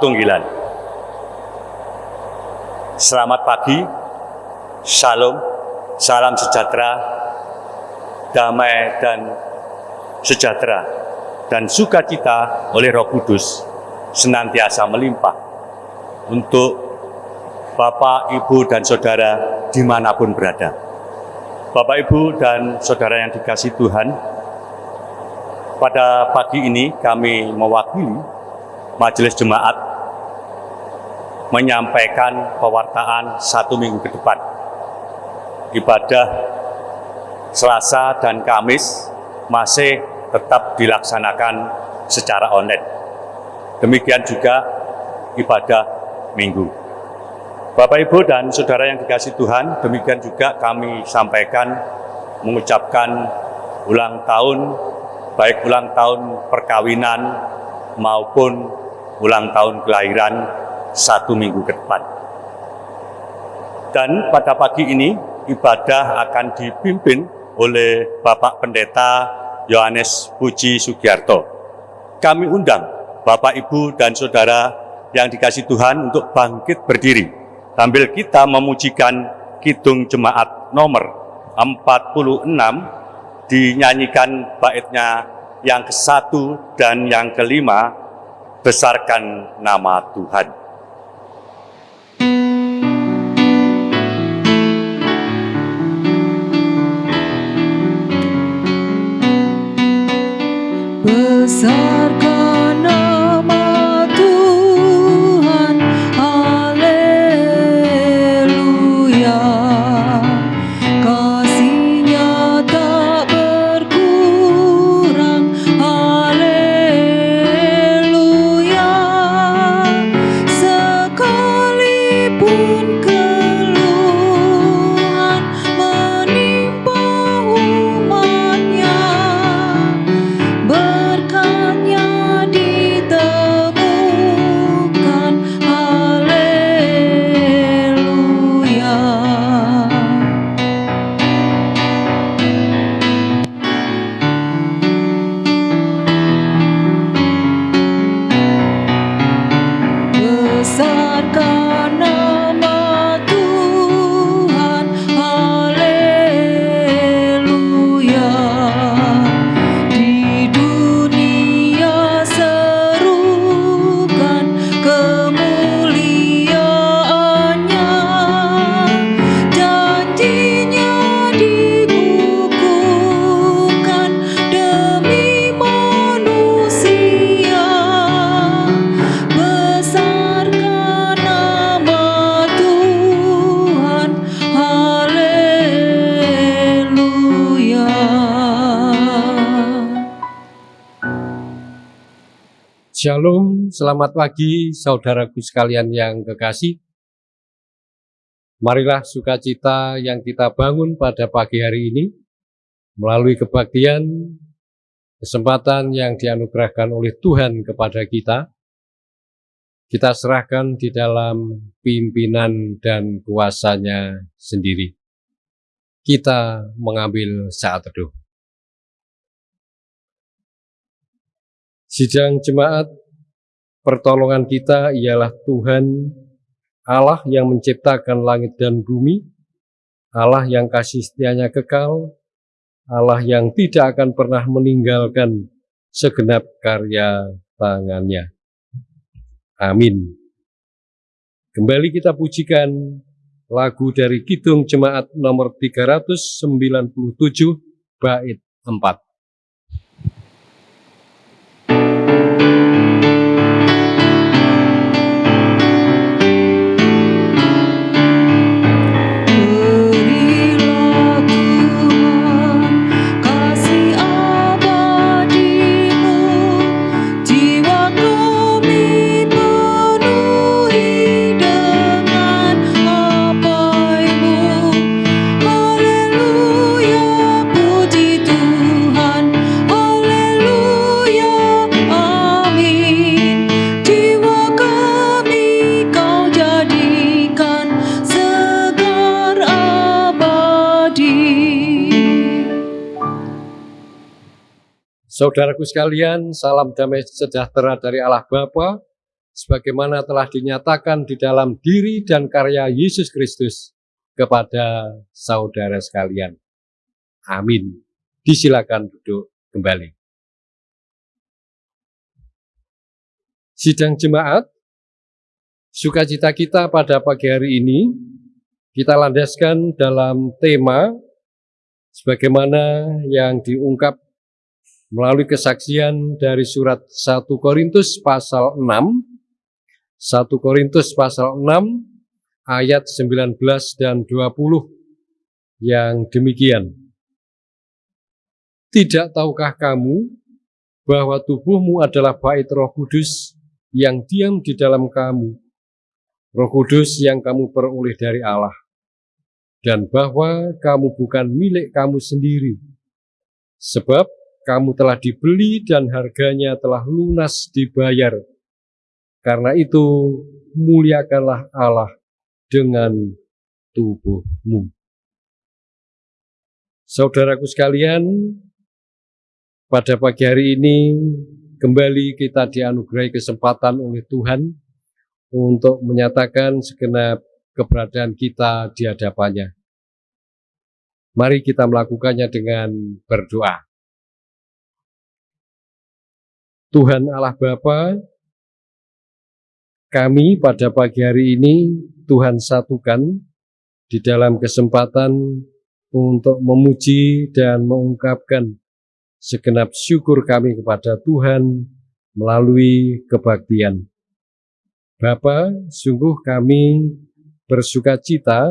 Patunggilan. Selamat pagi, Shalom, salam sejahtera, damai dan sejahtera, dan sukacita oleh Roh Kudus senantiasa melimpah untuk Bapak, Ibu, dan Saudara di mana pun berada. Bapak, Ibu, dan Saudara yang dikasih Tuhan, pada pagi ini kami mewakili Majelis Jemaat menyampaikan pewartaan satu minggu ke depan. Ibadah Selasa dan Kamis masih tetap dilaksanakan secara online. Demikian juga ibadah Minggu. Bapak, Ibu, dan Saudara yang dikasih Tuhan, demikian juga kami sampaikan mengucapkan ulang tahun baik ulang tahun perkawinan maupun ulang tahun kelahiran satu minggu ke depan. Dan pada pagi ini ibadah akan dipimpin oleh Bapak Pendeta Yohanes Puji Sugiarto. Kami undang Bapak, Ibu, dan Saudara yang dikasih Tuhan untuk bangkit berdiri sambil kita memujikan Kidung Jemaat nomor 46 dinyanyikan baitnya yang ke satu dan yang kelima, besarkan nama Tuhan. Shalom, selamat pagi saudaraku sekalian yang kekasih. Marilah sukacita yang kita bangun pada pagi hari ini melalui kebaktian, kesempatan yang dianugerahkan oleh Tuhan kepada kita. Kita serahkan di dalam pimpinan dan kuasanya sendiri. Kita mengambil saat teduh. Sidang jemaat, pertolongan kita ialah Tuhan Allah yang menciptakan langit dan bumi, Allah yang kasih setianya kekal, Allah yang tidak akan pernah meninggalkan segenap karya tangannya. Amin. Kembali kita pujikan lagu dari Kidung Jemaat nomor 397 bait 4. Saudaraku sekalian, salam damai sejahtera dari Allah Bapa, sebagaimana telah dinyatakan di dalam diri dan karya Yesus Kristus kepada saudara sekalian. Amin. Disilakan duduk kembali. Sidang jemaat, sukacita kita pada pagi hari ini kita landaskan dalam tema sebagaimana yang diungkap melalui kesaksian dari surat 1 Korintus pasal 6, 1 Korintus pasal 6 ayat 19 dan 20 yang demikian. Tidak tahukah kamu bahwa tubuhmu adalah bait roh kudus yang diam di dalam kamu, roh kudus yang kamu peroleh dari Allah, dan bahwa kamu bukan milik kamu sendiri, sebab kamu telah dibeli dan harganya telah lunas dibayar. Karena itu, muliakanlah Allah dengan tubuhmu. Saudaraku sekalian, pada pagi hari ini kembali kita dianugerahi kesempatan oleh Tuhan untuk menyatakan segenap keberadaan kita di hadapannya. Mari kita melakukannya dengan berdoa. Tuhan Allah Bapa, kami pada pagi hari ini Tuhan satukan di dalam kesempatan untuk memuji dan mengungkapkan segenap syukur kami kepada Tuhan melalui kebaktian. Bapa, sungguh kami bersuka cita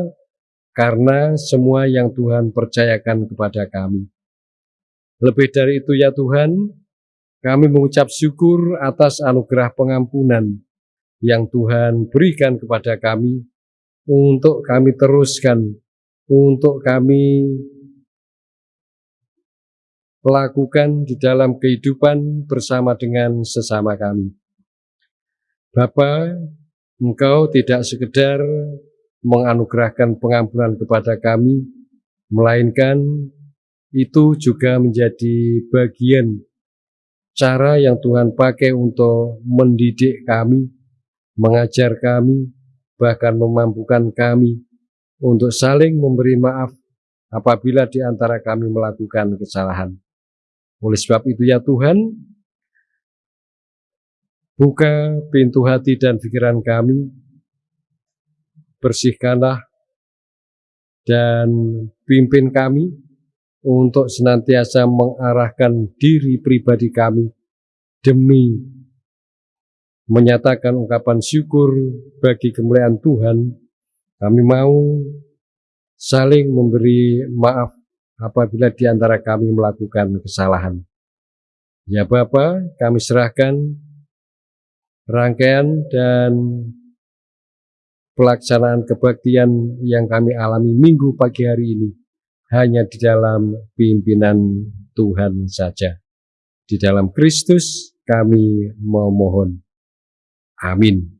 karena semua yang Tuhan percayakan kepada kami. Lebih dari itu ya Tuhan, kami mengucap syukur atas anugerah pengampunan yang Tuhan berikan kepada kami untuk kami teruskan, untuk kami lakukan di dalam kehidupan bersama dengan sesama kami. Bapa, Engkau tidak sekedar menganugerahkan pengampunan kepada kami, melainkan itu juga menjadi bagian cara yang Tuhan pakai untuk mendidik kami, mengajar kami, bahkan memampukan kami untuk saling memberi maaf apabila di antara kami melakukan kesalahan. Oleh sebab itu ya Tuhan, buka pintu hati dan pikiran kami, bersihkanlah dan pimpin kami untuk senantiasa mengarahkan diri pribadi kami demi menyatakan ungkapan syukur bagi kemuliaan Tuhan, kami mau saling memberi maaf apabila di antara kami melakukan kesalahan. Ya Bapa, kami serahkan rangkaian dan pelaksanaan kebaktian yang kami alami minggu pagi hari ini hanya di dalam pimpinan Tuhan saja. Di dalam Kristus kami memohon. Amin.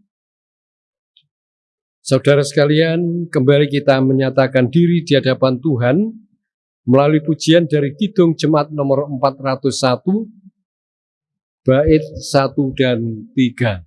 Saudara sekalian, kembali kita menyatakan diri di hadapan Tuhan melalui pujian dari Kidung Jemaat nomor 401, bait 1 dan 3.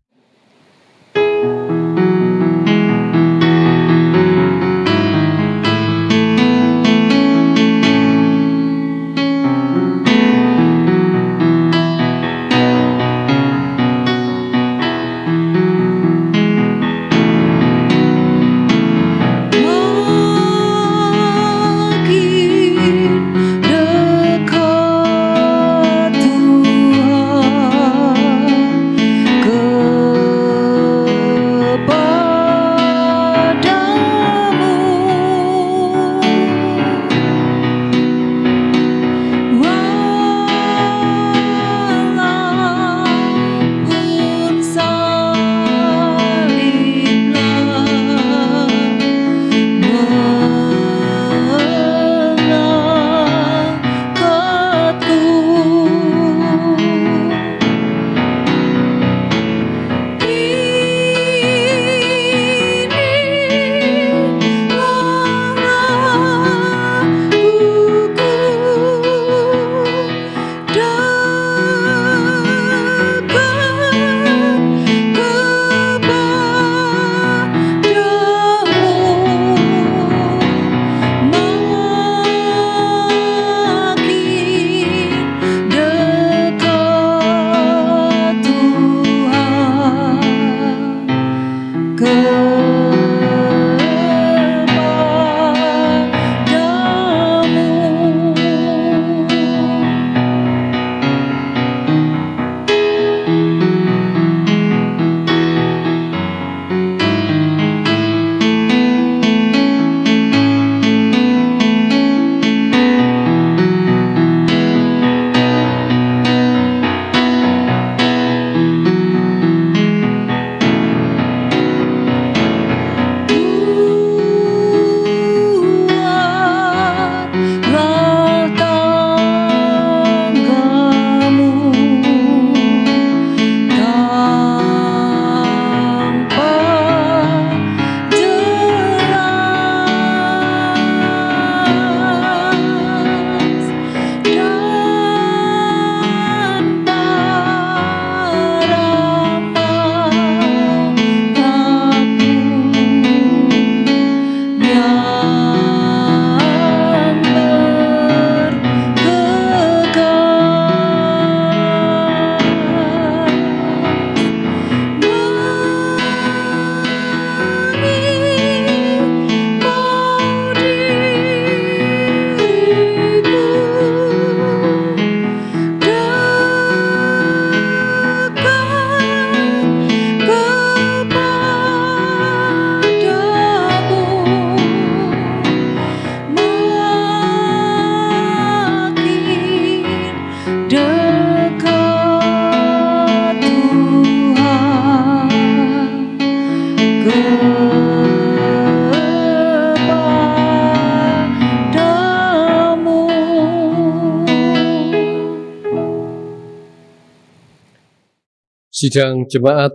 Sidang jemaat,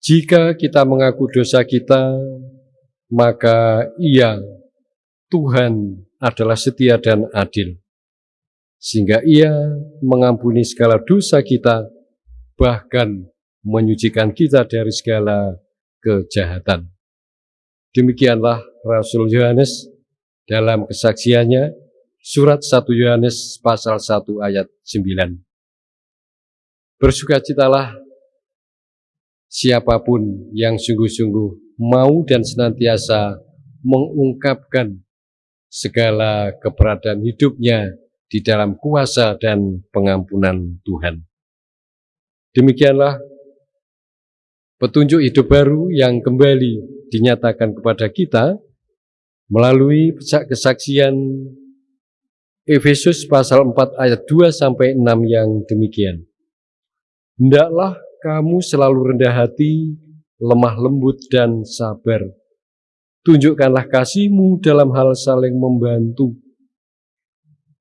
jika kita mengaku dosa kita, maka ia, Tuhan, adalah setia dan adil. Sehingga ia mengampuni segala dosa kita, bahkan menyucikan kita dari segala kejahatan. Demikianlah Rasul Yohanes dalam kesaksiannya, surat 1 Yohanes pasal 1 ayat 9. Bersukacitalah siapa pun yang sungguh-sungguh mau dan senantiasa mengungkapkan segala keberadaan hidupnya di dalam kuasa dan pengampunan Tuhan. Demikianlah petunjuk hidup baru yang kembali dinyatakan kepada kita melalui kesaksian Efesus pasal 4 ayat 2 sampai 6 yang demikian. Hendaklah kamu selalu rendah hati, lemah lembut, dan sabar. Tunjukkanlah kasihmu dalam hal saling membantu.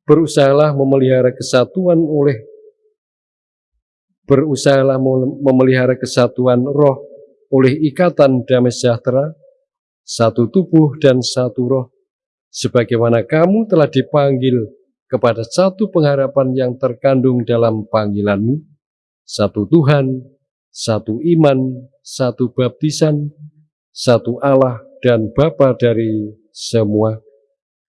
Berusahalah memelihara kesatuan oleh berusahalah memelihara kesatuan roh oleh ikatan damai sejahtera, satu tubuh dan satu roh, sebagaimana kamu telah dipanggil kepada satu pengharapan yang terkandung dalam panggilanmu, satu Tuhan, satu iman, satu baptisan, satu Allah dan Bapa dari semua,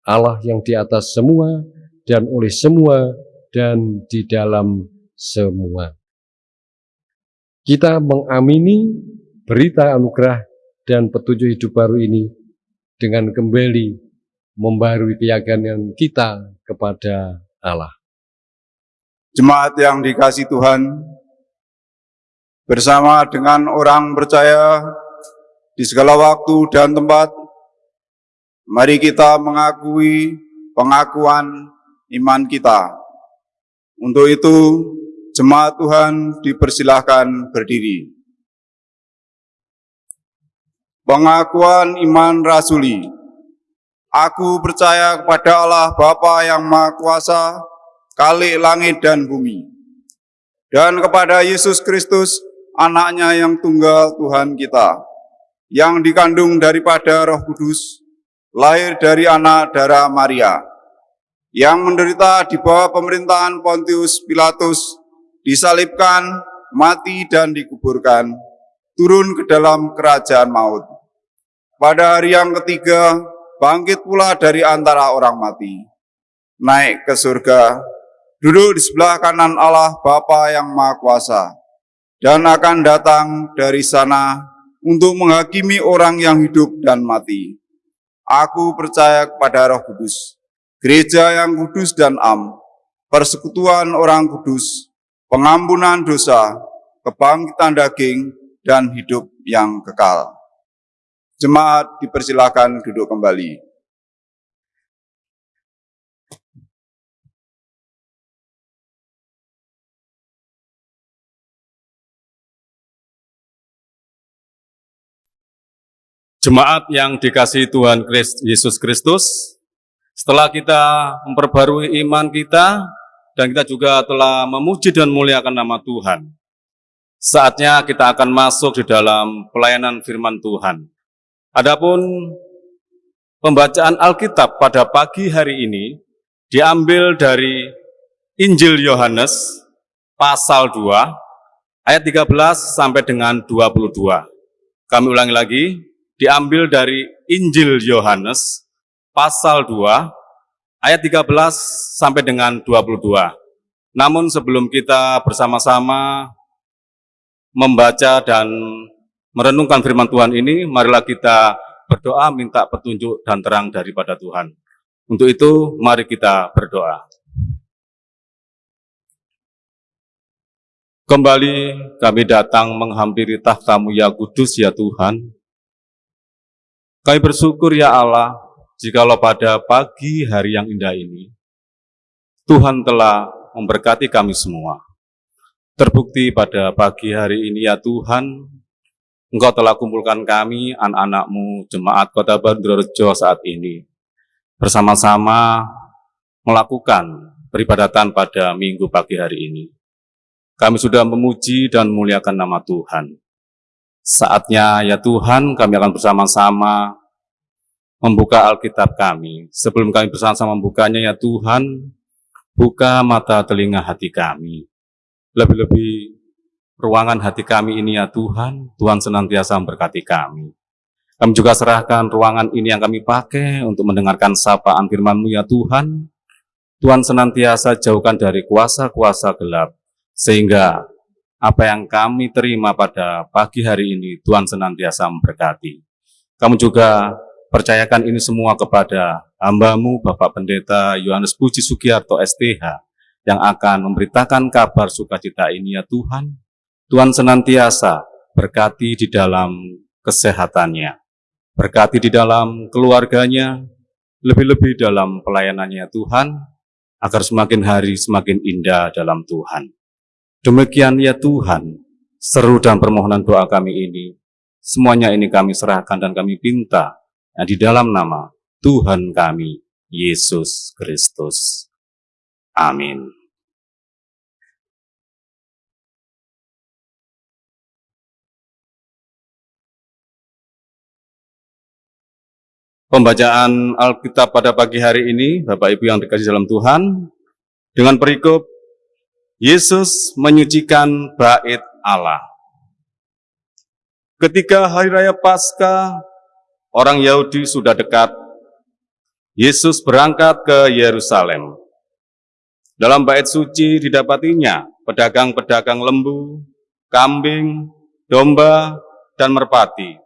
Allah yang di atas semua dan oleh semua dan di dalam semua. Kita mengamini berita anugerah dan petunjuk hidup baru ini dengan kembali membarui keyakinan kita kepada Allah. Jemaat yang dikasih Tuhan, bersama dengan orang percaya di segala waktu dan tempat, mari kita mengakui pengakuan iman kita. Untuk itu, jemaat Tuhan dipersilahkan berdiri. Pengakuan iman rasuli. Aku percaya kepada Allah Bapa yang Maha Kuasa, kali langit dan bumi, dan kepada Yesus Kristus, anaknya yang tunggal Tuhan kita, yang dikandung daripada roh kudus, lahir dari anak darah Maria, yang menderita di bawah pemerintahan Pontius Pilatus, disalibkan, mati dan dikuburkan, turun ke dalam kerajaan maut. Pada hari yang ketiga, bangkit pula dari antara orang mati, naik ke surga, duduk di sebelah kanan Allah Bapa yang Maha Kuasa, dan akan datang dari sana untuk menghakimi orang yang hidup dan mati. Aku percaya kepada roh kudus, gereja yang kudus dan am, persekutuan orang kudus, pengampunan dosa, kebangkitan daging, dan hidup yang kekal. Jemaat dipersilakan duduk kembali. Jemaat yang dikasih Tuhan Yesus Kristus, setelah kita memperbarui iman kita, dan kita juga telah memuji dan muliakan nama Tuhan, saatnya kita akan masuk di dalam pelayanan firman Tuhan. Adapun pembacaan Alkitab pada pagi hari ini diambil dari Injil Yohanes pasal 2 ayat 13 sampai dengan 22. Kami ulangi lagi, diambil dari Injil Yohanes pasal 2 ayat 13 sampai dengan 22. Namun sebelum kita bersama-sama membaca dan merenungkan firman Tuhan ini, marilah kita berdoa minta petunjuk dan terang daripada Tuhan. Untuk itu, mari kita berdoa. Kembali kami datang menghampiri tahtamu ya kudus ya Tuhan, kami bersyukur ya Allah, jikalau pada pagi hari yang indah ini, Tuhan telah memberkati kami semua. Terbukti pada pagi hari ini ya Tuhan, Engkau telah kumpulkan kami, anak-anakmu, jemaat kota Bandarjo saat ini, bersama-sama melakukan peribadatan pada minggu pagi hari ini. kami sudah memuji dan memuliakan nama Tuhan. Saatnya ya Tuhan kami akan bersama-sama membuka Alkitab kami. Sebelum kami bersama-sama membukanya ya Tuhan, buka mata telinga hati kami. Lebih-lebih ruangan hati kami ini ya Tuhan, Tuhan senantiasa memberkati kami. Kami juga serahkan ruangan ini yang kami pakai untuk mendengarkan sapaan firman-Mu ya Tuhan. Tuhan senantiasa jauhkan dari kuasa-kuasa gelap, sehingga apa yang kami terima pada pagi hari ini, Tuhan senantiasa memberkati. Kami juga percayakan ini semua kepada hambamu, Bapak Pendeta Yohanes Puji Sugiarto STH, yang akan memberitakan kabar sukacita ini ya Tuhan. Tuhan senantiasa berkati di dalam kesehatannya, berkati di dalam keluarganya, lebih-lebih dalam pelayanannya Tuhan, agar semakin hari semakin indah dalam Tuhan. Demikian ya Tuhan, seru dan permohonan doa kami ini, semuanya ini kami serahkan dan kami pinta, yang di dalam nama Tuhan kami, Yesus Kristus. Amin. Pembacaan Alkitab pada pagi hari ini, Bapak Ibu yang dikasih dalam Tuhan, dengan perikop Yesus menyucikan bait Allah. Ketika hari raya Paskah, orang Yahudi sudah dekat, Yesus berangkat ke Yerusalem. Dalam bait suci didapatinya pedagang-pedagang lembu, kambing, domba, dan merpati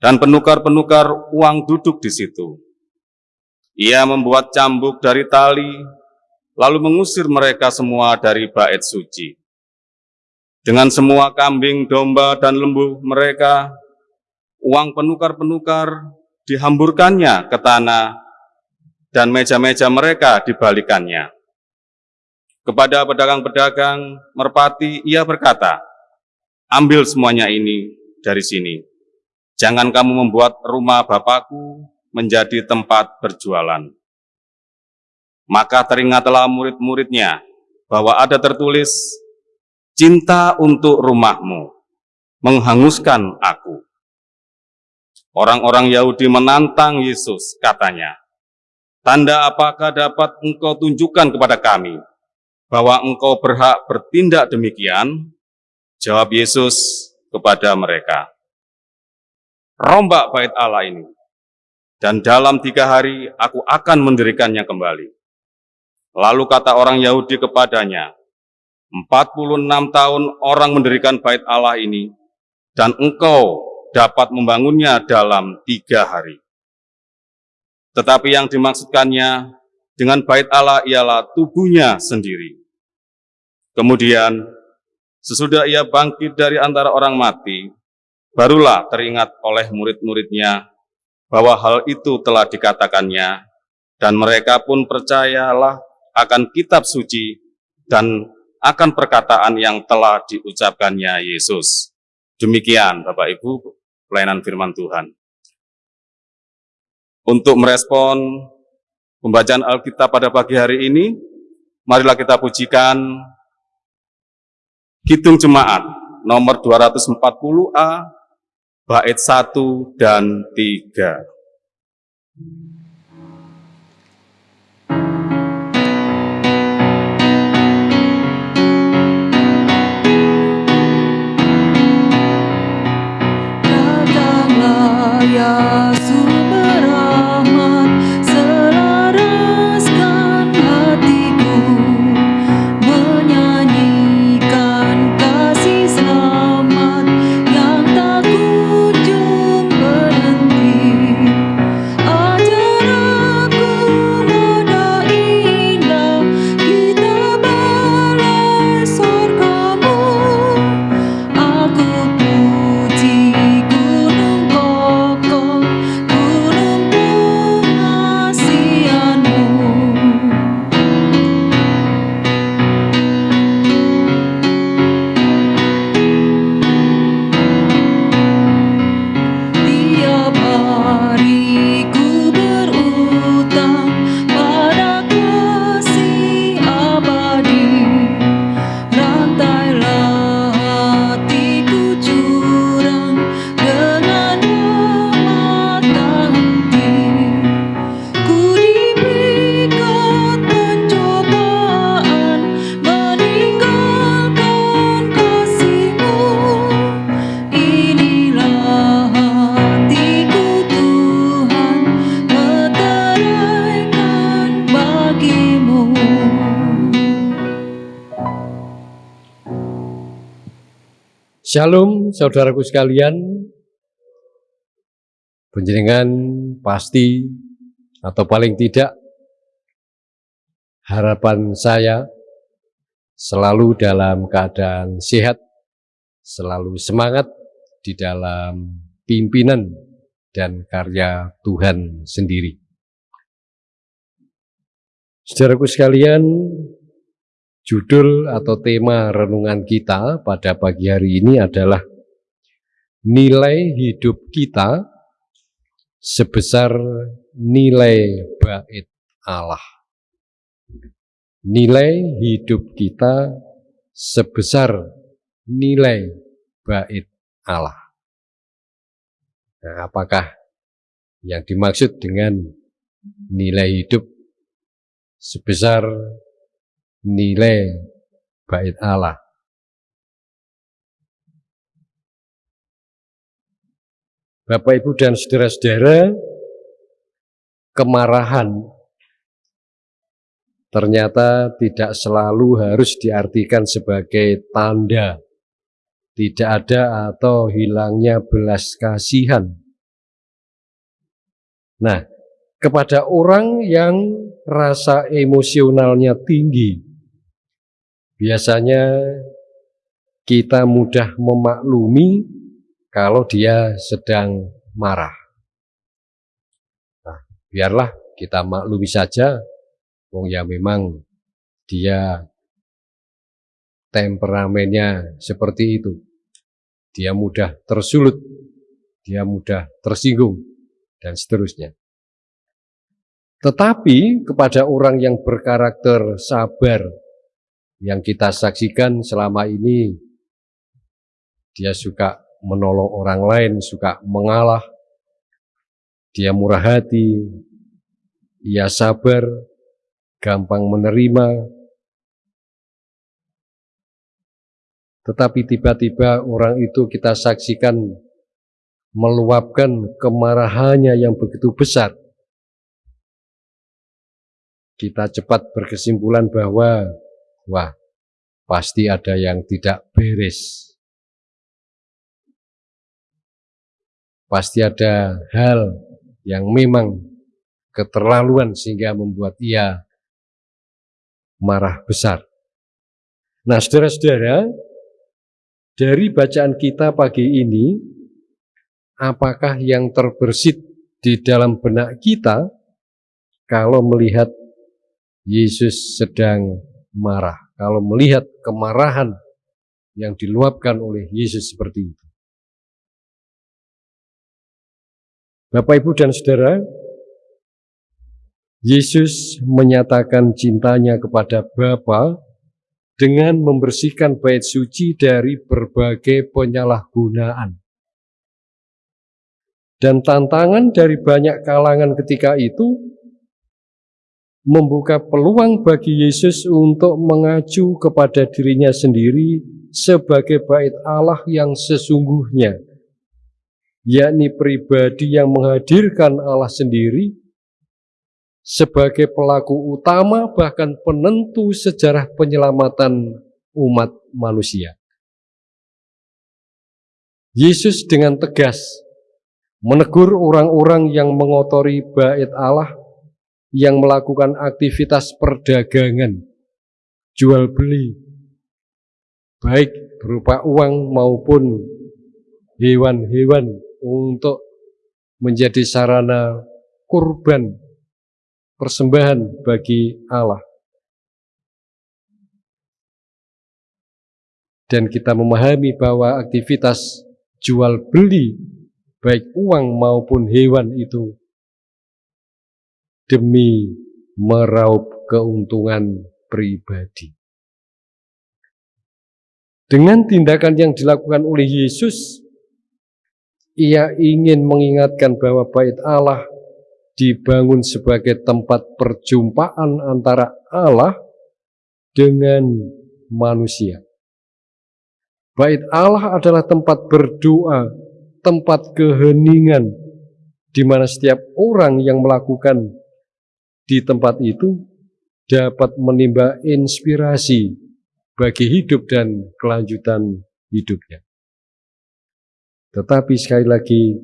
dan penukar-penukar uang duduk di situ. Ia membuat cambuk dari tali, lalu mengusir mereka semua dari bait suci. Dengan semua kambing, domba, dan lembu mereka, uang penukar-penukar dihamburkannya ke tanah, dan meja-meja mereka dibalikannya. Kepada pedagang-pedagang merpati, ia berkata, ambil semuanya ini dari sini Jangan kamu membuat rumah Bapakku menjadi tempat berjualan. Maka teringatlah murid-muridnya bahwa ada tertulis, cinta untuk rumahmu, menghanguskan aku. Orang-orang Yahudi menantang Yesus, katanya, Tanda apakah dapat engkau tunjukkan kepada kami bahwa engkau berhak bertindak demikian? Jawab Yesus kepada mereka, rombak bait Allah ini. Dan dalam tiga hari aku akan mendirikannya kembali. Lalu kata orang Yahudi kepadanya, 46 tahun orang mendirikan bait Allah ini, dan engkau dapat membangunnya dalam tiga hari. Tetapi yang dimaksudkannya dengan bait Allah ialah tubuhnya sendiri. Kemudian, sesudah ia bangkit dari antara orang mati, barulah teringat oleh murid-muridnya bahwa hal itu telah dikatakannya, dan mereka pun percayalah akan kitab suci dan akan perkataan yang telah diucapkannya Yesus. Demikian Bapak Ibu pelayanan firman Tuhan. Untuk merespon pembacaan Alkitab pada pagi hari ini, marilah kita pujikan Hitung Jemaat nomor 240A bait 1 dan 3. Shalom saudaraku sekalian. Penjenengan pasti atau paling tidak harapan saya selalu dalam keadaan sehat, selalu semangat di dalam pimpinan dan karya Tuhan sendiri. Saudaraku sekalian, judul atau tema renungan kita pada pagi hari ini adalah nilai hidup kita sebesar nilai bait Allah. Nilai hidup kita sebesar nilai bait Allah. Nah, apakah yang dimaksud dengan nilai hidup sebesar nilai bait Allah? Bapak, Ibu, dan saudara-saudara, kemarahan ternyata tidak selalu harus diartikan sebagai tanda tidak ada atau hilangnya belas kasihan. Nah, kepada orang yang rasa emosionalnya tinggi, biasanya kita mudah memaklumi kalau dia sedang marah. Nah, biarlah kita maklumi saja, wong ya memang dia temperamennya seperti itu. Dia mudah tersulut, dia mudah tersinggung, dan seterusnya. Tetapi kepada orang yang berkarakter sabar, yang kita saksikan selama ini, dia suka menolong orang lain, suka mengalah, dia murah hati, ia sabar, gampang menerima, tetapi tiba-tiba orang itu kita saksikan meluapkan kemarahannya yang begitu besar. Kita cepat berkesimpulan bahwa, wah, pasti ada yang tidak beres. pasti ada hal yang memang keterlaluan sehingga membuat ia marah besar. Nah, saudara-saudara, dari bacaan kita pagi ini, apakah yang terbersit di dalam benak kita kalau melihat Yesus sedang marah, kalau melihat kemarahan yang diluapkan oleh Yesus seperti itu? Bapak, Ibu, dan Saudara, Yesus menyatakan cintanya kepada Bapa dengan membersihkan bait suci dari berbagai penyalahgunaan. Dan tantangan dari banyak kalangan ketika itu membuka peluang bagi Yesus untuk mengacu kepada dirinya sendiri sebagai bait Allah yang sesungguhnya yakni pribadi yang menghadirkan Allah sendiri sebagai pelaku utama bahkan penentu sejarah penyelamatan umat manusia. Yesus dengan tegas menegur orang-orang yang mengotori bait Allah yang melakukan aktivitas perdagangan, jual beli, baik berupa uang maupun hewan-hewan untuk menjadi sarana kurban persembahan bagi Allah. Dan kita memahami bahwa aktivitas jual beli baik uang maupun hewan itu demi meraup keuntungan pribadi. Dengan tindakan yang dilakukan oleh Yesus, ia ingin mengingatkan bahwa bait Allah dibangun sebagai tempat perjumpaan antara Allah dengan manusia. Bait Allah adalah tempat berdoa, tempat keheningan, di mana setiap orang yang melakukan di tempat itu dapat menimba inspirasi bagi hidup dan kelanjutan hidupnya. Tetapi sekali lagi,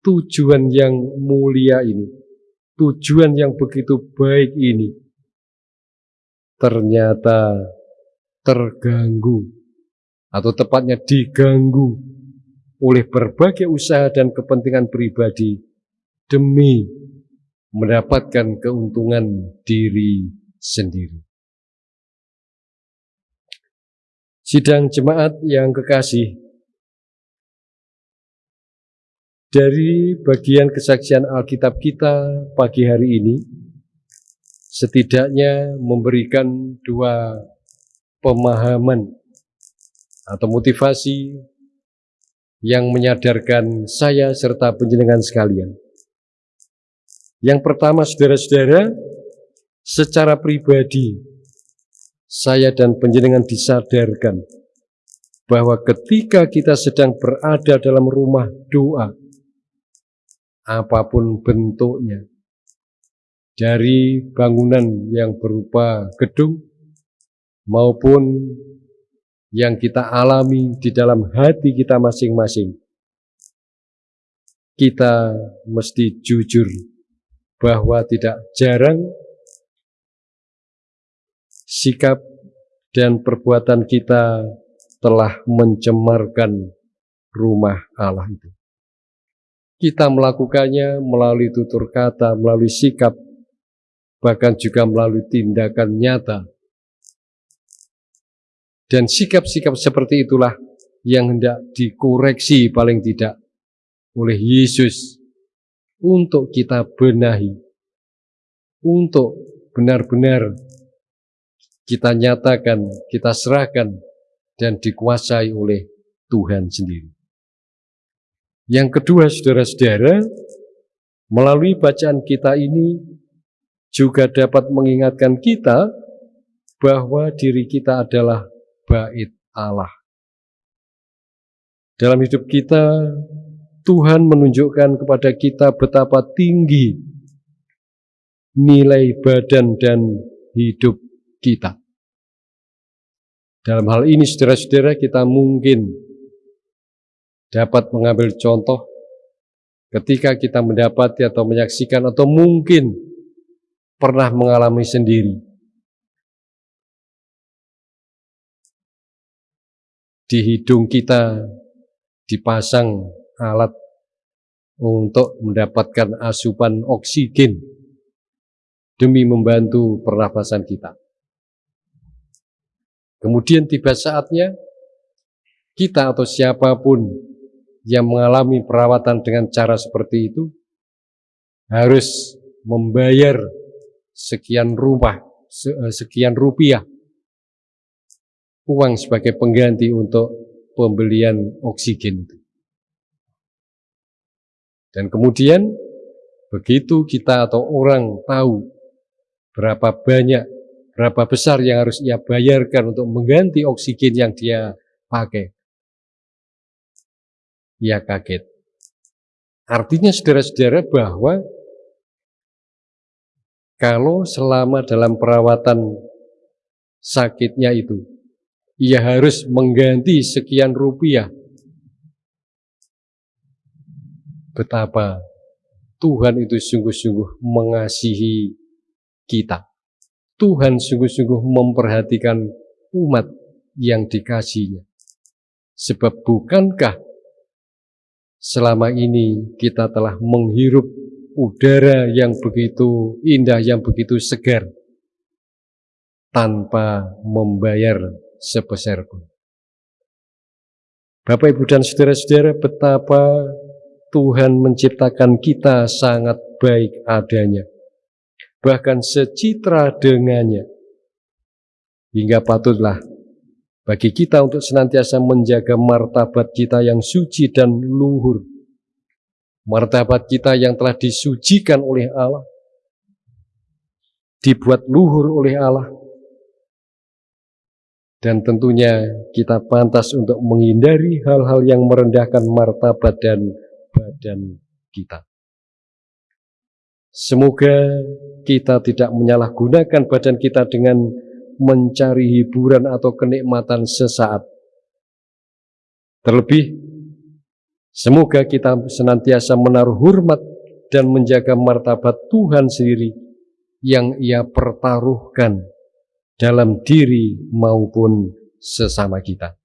tujuan yang mulia ini, tujuan yang begitu baik ini, ternyata terganggu, atau tepatnya diganggu oleh berbagai usaha dan kepentingan pribadi demi mendapatkan keuntungan diri sendiri. Sidang jemaat yang kekasih, dari bagian kesaksian Alkitab kita pagi hari ini, setidaknya memberikan dua pemahaman atau motivasi yang menyadarkan saya serta penjenengan sekalian. Yang pertama, saudara-saudara, secara pribadi saya dan penjenengan disadarkan bahwa ketika kita sedang berada dalam rumah doa, apa pun bentuknya, dari bangunan yang berupa gedung maupun yang kita alami di dalam hati kita masing-masing, kita mesti jujur bahwa tidak jarang sikap dan perbuatan kita telah mencemarkan rumah Allah itu. Kita melakukannya melalui tutur kata, melalui sikap, bahkan juga melalui tindakan nyata. Dan sikap-sikap seperti itulah yang hendak dikoreksi paling tidak oleh Yesus untuk kita benahi, untuk benar-benar kita nyatakan, kita serahkan, dan dikuasai oleh Tuhan sendiri. Yang kedua, saudara-saudara, melalui bacaan kita ini juga dapat mengingatkan kita bahwa diri kita adalah bait Allah. Dalam hidup kita, Tuhan menunjukkan kepada kita betapa tinggi nilai badan dan hidup kita. Dalam hal ini saudara-saudara kita mungkin dapat mengambil contoh ketika kita mendapati atau menyaksikan atau mungkin pernah mengalami sendiri. Di hidung kita dipasang alat untuk mendapatkan asupan oksigen demi membantu pernafasan kita. Kemudian tiba saatnya kita atau siapa pun yang mengalami perawatan dengan cara seperti itu harus membayar sekian rumah, eh, sekian rupiah uang sebagai pengganti untuk pembelian oksigen itu. Dan kemudian begitu kita atau orang tahu berapa banyak berapa besar yang harus ia bayarkan untuk mengganti oksigen yang dia pakai. Ia kaget. Artinya saudara-saudara bahwa kalau selama dalam perawatan sakitnya itu, ia harus mengganti sekian rupiah. Betapa Tuhan itu sungguh-sungguh mengasihi kita. Tuhan sungguh-sungguh memperhatikan umat yang dikasihnya. Sebab bukankah selama ini kita telah menghirup udara yang begitu indah, yang begitu segar, tanpa membayar sebesar pun. Bapak, Ibu, dan Saudara-saudara, betapa Tuhan menciptakan kita sangat baik adanya bahkan secitra dengannya. Hingga patutlah bagi kita untuk senantiasa menjaga martabat kita yang suci dan luhur. Martabat kita yang telah disucikan oleh Allah. Dibuat luhur oleh Allah. Dan tentunya kita pantas untuk menghindari hal-hal yang merendahkan martabat dan badan kita. Semoga kita tidak menyalahgunakan badan kita dengan mencari hiburan atau kenikmatan sesaat. Terlebih, Semoga kita senantiasa menaruh hormat dan menjaga martabat Tuhan sendiri yang ia pertaruhkan dalam diri maupun sesama kita.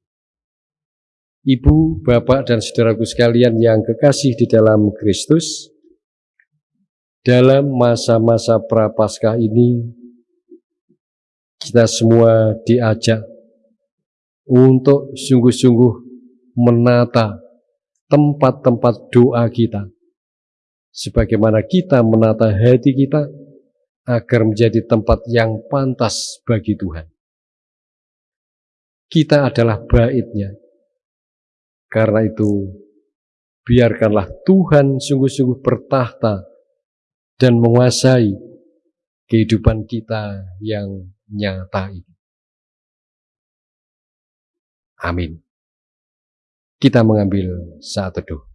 Ibu, Bapak, dan saudaraku sekalian yang kekasih di dalam Kristus, dalam masa-masa prapaskah ini, kita semua diajak untuk sungguh-sungguh menata tempat-tempat doa kita, sebagaimana kita menata hati kita agar menjadi tempat yang pantas bagi Tuhan. Kita adalah baitnya, karena itu, biarkanlah Tuhan sungguh-sungguh bertahta dan menguasai kehidupan kita yang nyata ini. Amin. Kita mengambil saat teduh.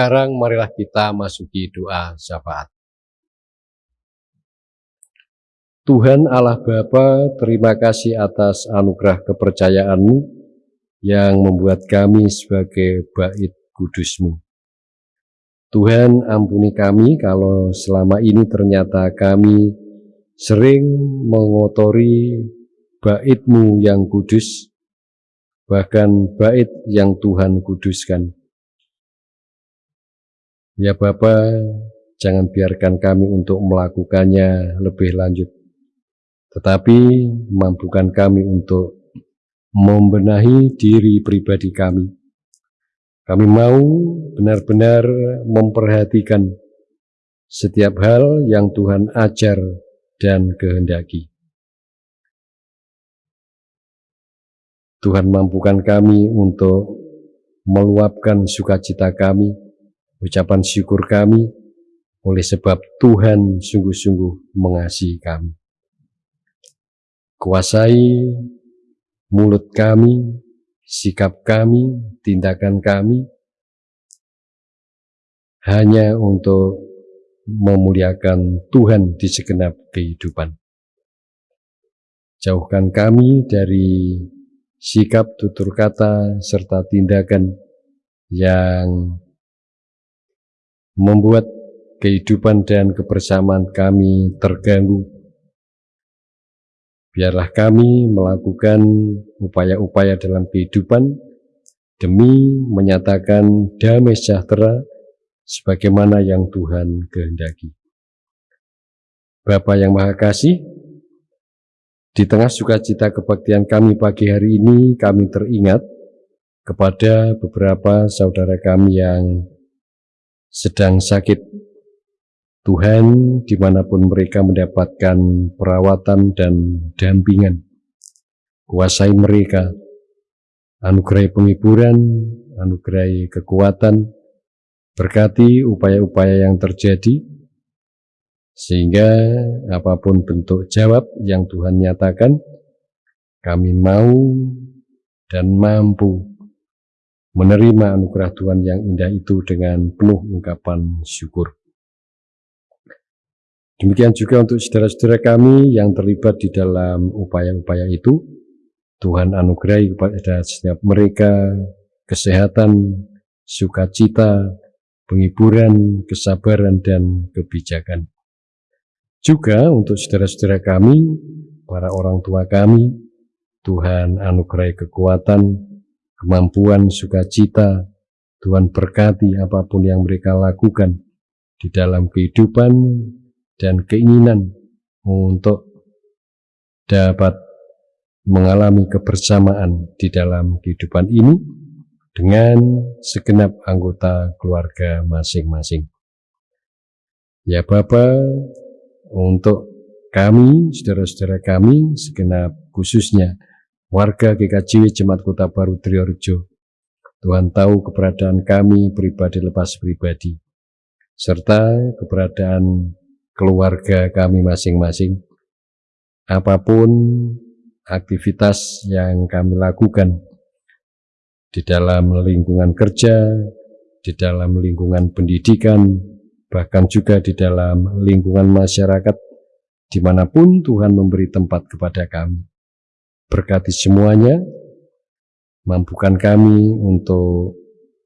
Sekarang marilah kita masuki doa syafaat. Tuhan Allah Bapa, terima kasih atas anugerah kepercayaanmu yang membuat kami sebagai bait kudusmu. Tuhan ampuni kami kalau selama ini ternyata kami sering mengotori baitmu yang kudus, bahkan bait yang Tuhan kuduskan. Ya Bapa, jangan biarkan kami untuk melakukannya lebih lanjut. Tetapi mampukan kami untuk membenahi diri pribadi kami. Kami mau benar-benar memperhatikan setiap hal yang Tuhan ajar dan kehendaki. Tuhan mampukan kami untuk meluapkan sukacita kami ucapan syukur kami oleh sebab Tuhan sungguh-sungguh mengasihi kami. Kuasai mulut kami, sikap kami, tindakan kami, hanya untuk memuliakan Tuhan di segenap kehidupan. Jauhkan kami dari sikap, tutur kata, serta tindakan yang membuat kehidupan dan kebersamaan kami terganggu. Biarlah kami melakukan upaya-upaya dalam kehidupan demi menyatakan damai sejahtera sebagaimana yang Tuhan kehendaki. Bapa yang Maha Kasih, di tengah sukacita kebaktian kami pagi hari ini, kami teringat kepada beberapa saudara kami yang sedang sakit. Tuhan di mana pun mereka mendapatkan perawatan dan dampingan. Kuasai mereka, anugerai penghiburan, anugerai kekuatan, berkati upaya-upaya yang terjadi, sehingga apa pun bentuk jawab yang Tuhan nyatakan, kami mau dan mampu menerima anugerah Tuhan yang indah itu dengan penuh ungkapan syukur. Demikian juga untuk saudara-saudara kami yang terlibat di dalam upaya-upaya itu, Tuhan anugerai kepada setiap mereka kesehatan, sukacita, penghiburan, kesabaran, dan kebijakan. Juga untuk saudara-saudara kami, para orang tua kami, Tuhan anugerai kekuatan, kemampuan, sukacita, Tuhan berkati apa pun yang mereka lakukan di dalam kehidupan dan keinginan untuk dapat mengalami kebersamaan di dalam kehidupan ini dengan segenap anggota keluarga masing-masing. Ya Bapa, untuk kami, saudara-saudara kami, segenap khususnya warga GKJW Jemaat Kota Baru Triorjo, Tuhan tahu keberadaan kami pribadi lepas pribadi, serta keberadaan keluarga kami masing-masing. Apa pun aktivitas yang kami lakukan di dalam lingkungan kerja, di dalam lingkungan pendidikan, bahkan juga di dalam lingkungan masyarakat, di mana pun Tuhan memberi tempat kepada kami. Berkati semuanya, mampukan kami untuk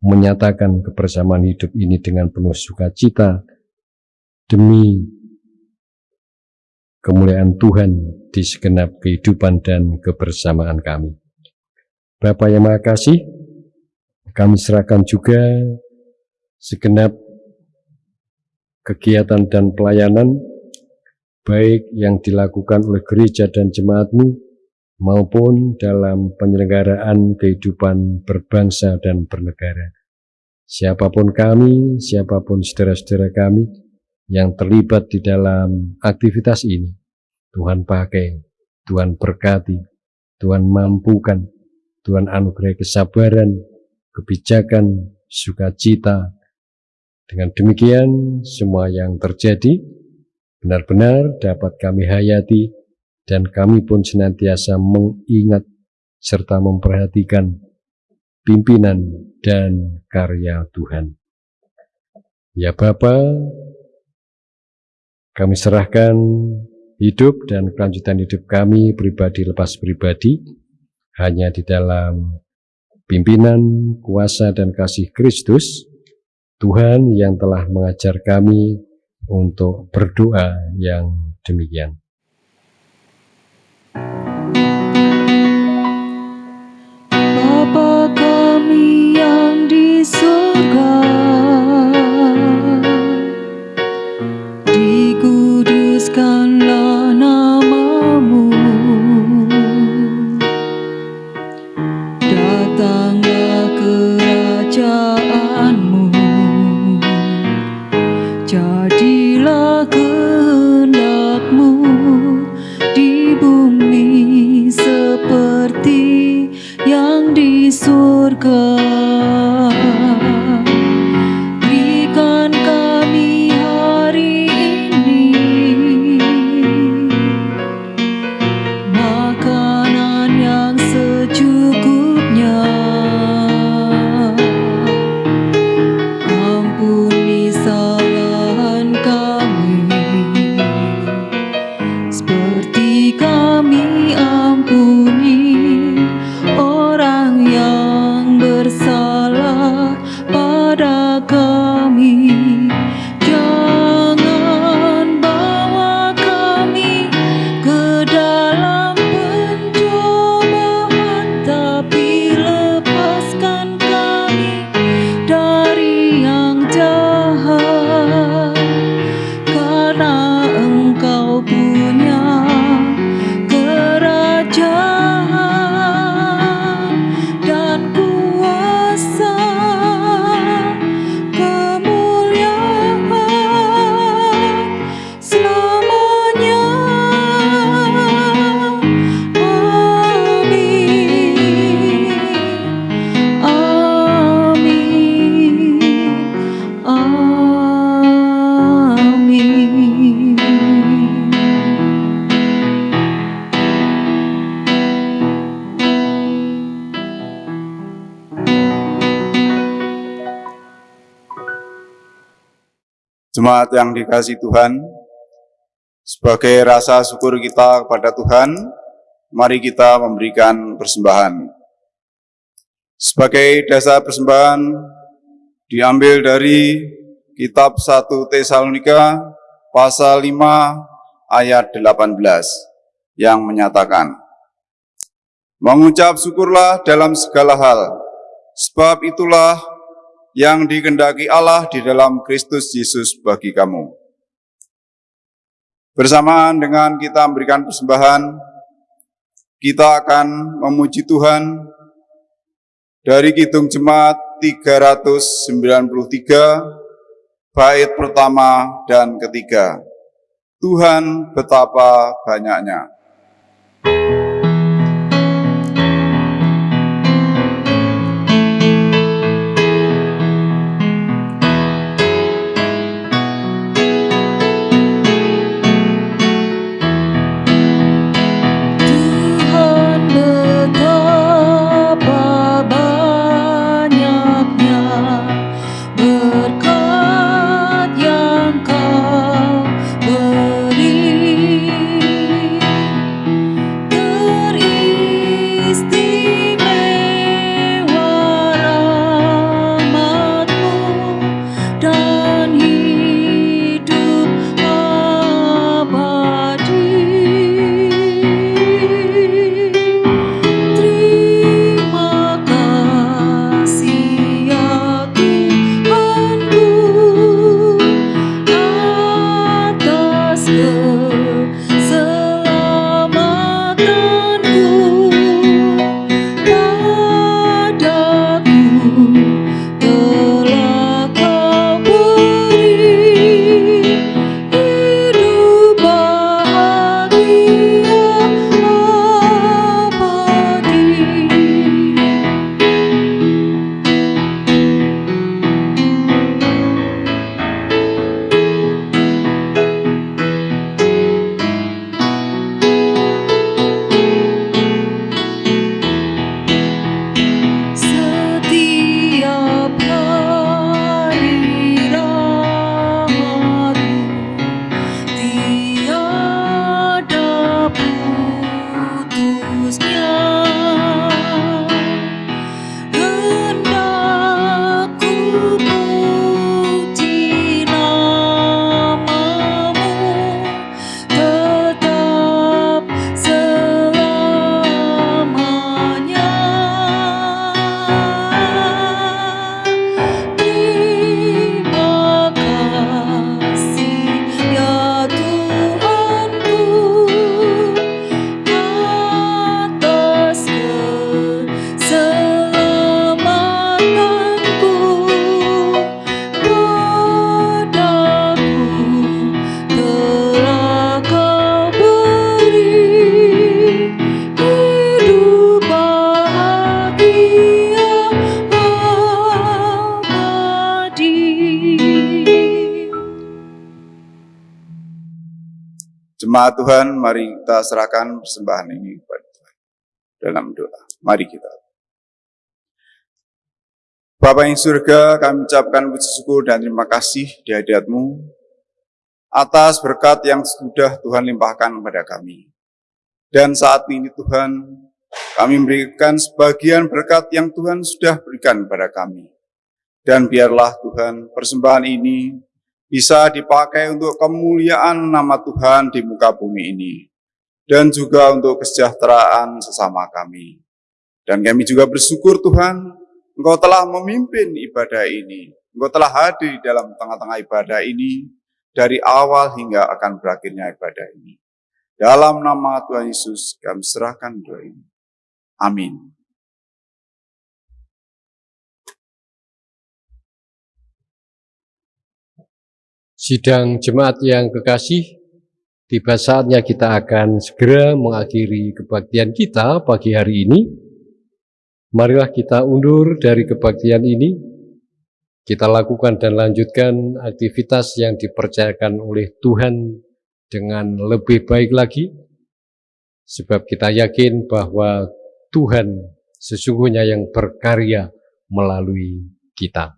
menyatakan kebersamaan hidup ini dengan penuh sukacita demi kemuliaan Tuhan di segenap kehidupan dan kebersamaan kami. Bapak yang Maha Kasih, kami serahkan juga segenap kegiatan dan pelayanan baik yang dilakukan oleh gereja dan jemaatmu maupun dalam penyelenggaraan kehidupan berbangsa dan bernegara. Siapa pun kami, siapa pun saudara-saudara kami yang terlibat di dalam aktivitas ini, Tuhan pakai, Tuhan berkati, Tuhan mampukan, Tuhan anugerah kesabaran, kebijakan, sukacita. Dengan demikian, semua yang terjadi benar-benar dapat kami hayati dan kami pun senantiasa mengingat serta memperhatikan pimpinan dan karya Tuhan. Ya Bapa, kami serahkan hidup dan kelanjutan hidup kami pribadi lepas pribadi hanya di dalam pimpinan, kuasa, dan kasih Kristus, Tuhan yang telah mengajar kami untuk berdoa yang demikian. Bapa yang dikasih Tuhan, sebagai rasa syukur kita kepada Tuhan, mari kita memberikan persembahan. Sebagai dasar persembahan diambil dari kitab 1 Tesalonika pasal 5 ayat 18 yang menyatakan Mengucap syukurlah dalam segala hal, sebab itulah yang dikendaki Allah di dalam Kristus Yesus bagi kamu. Bersamaan dengan kita memberikan persembahan, kita akan memuji Tuhan dari Kidung Jemaat 393, bait pertama dan ketiga. Tuhan betapa banyaknya. Tuhan kita serahkan persembahan ini kepada Tuhan dalam doa. Mari kita. Bapa yang surga, kami ucapkan puji syukur dan terima kasih di hadiratmu atas berkat yang sudah Tuhan limpahkan kepada kami. Dan saat ini Tuhan, kami memberikan sebagian berkat yang Tuhan sudah berikan kepada kami. Dan biarlah Tuhan persembahan ini bisa dipakai untuk kemuliaan nama Tuhan di muka bumi ini. Dan juga untuk kesejahteraan sesama kami. Dan kami juga bersyukur Tuhan, Engkau telah memimpin ibadah ini. Engkau telah hadir dalam tengah-tengah ibadah ini dari awal hingga akan berakhirnya ibadah ini. Dalam nama Tuhan Yesus kami serahkan doa ini. Amin. Sidang jemaat yang kekasih, tiba saatnya kita akan segera mengakhiri kebaktian kita pagi hari ini. Marilah kita undur dari kebaktian ini. Kita lakukan dan lanjutkan aktivitas yang dipercayakan oleh Tuhan dengan lebih baik lagi. Sebab kita yakin bahwa Tuhan sesungguhnya yang berkarya melalui kita.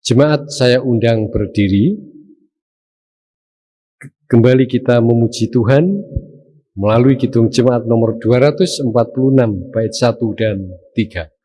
Jemaat saya undang berdiri. Kembali kita memuji Tuhan melalui Kidung Jemaat nomor 246 bait 1 dan 3.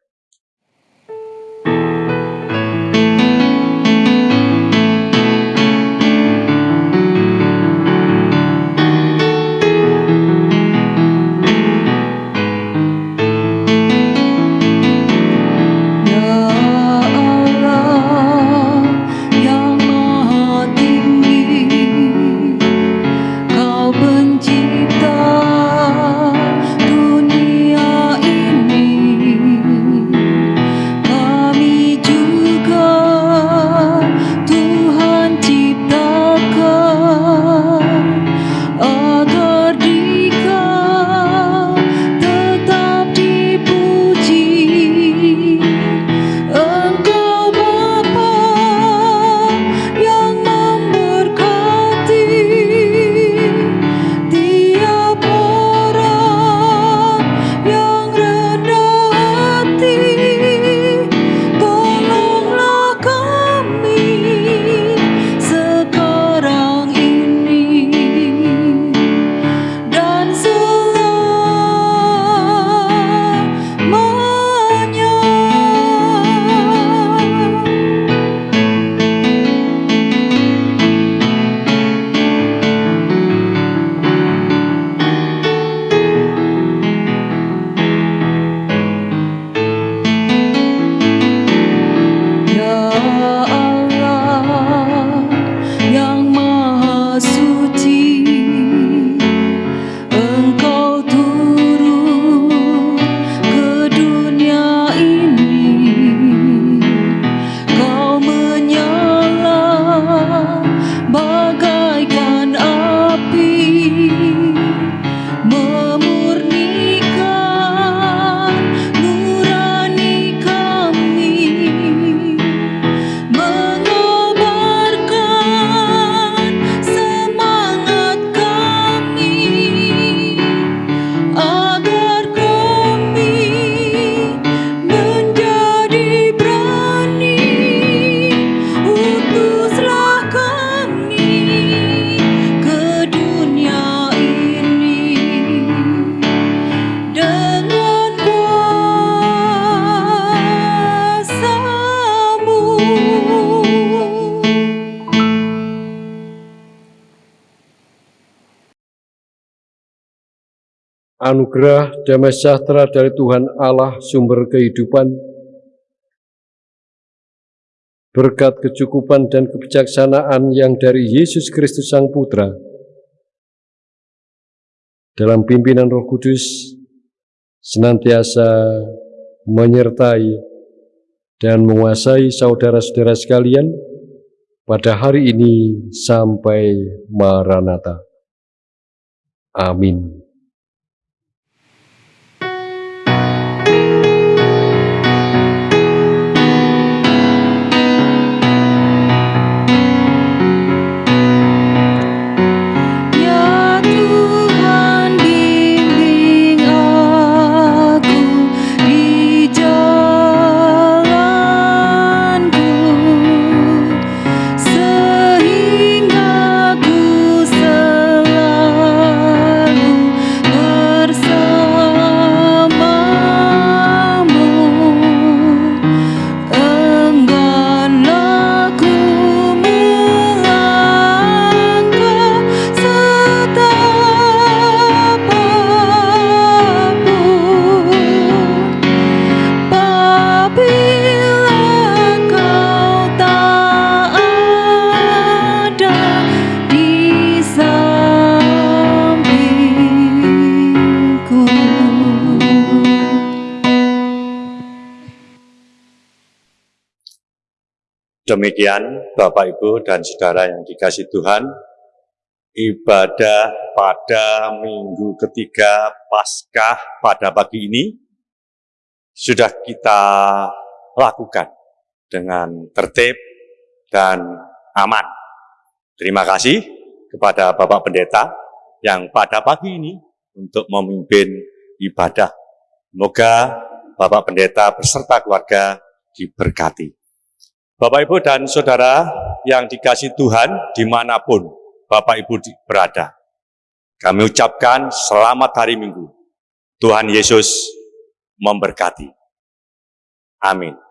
Anugerah damai sejahtera dari Tuhan Allah sumber kehidupan, berkat kecukupan dan kebijaksanaan yang dari Yesus Kristus Sang Putra, dalam pimpinan Roh Kudus, senantiasa menyertai dan menguasai saudara-saudara sekalian pada hari ini sampai Maranatha. Amin. Demikian Bapak Ibu dan Saudara yang dikasih Tuhan, ibadah pada minggu ketiga Paskah pada pagi ini sudah kita lakukan dengan tertib dan aman. Terima kasih kepada Bapak Pendeta yang pada pagi ini untuk memimpin ibadah. Semoga Bapak Pendeta beserta keluarga diberkati. Bapak, Ibu, dan Saudara yang dikasih Tuhan di mana pun Bapak, Ibu berada. Kami ucapkan selamat hari Minggu. Tuhan Yesus memberkati. Amin.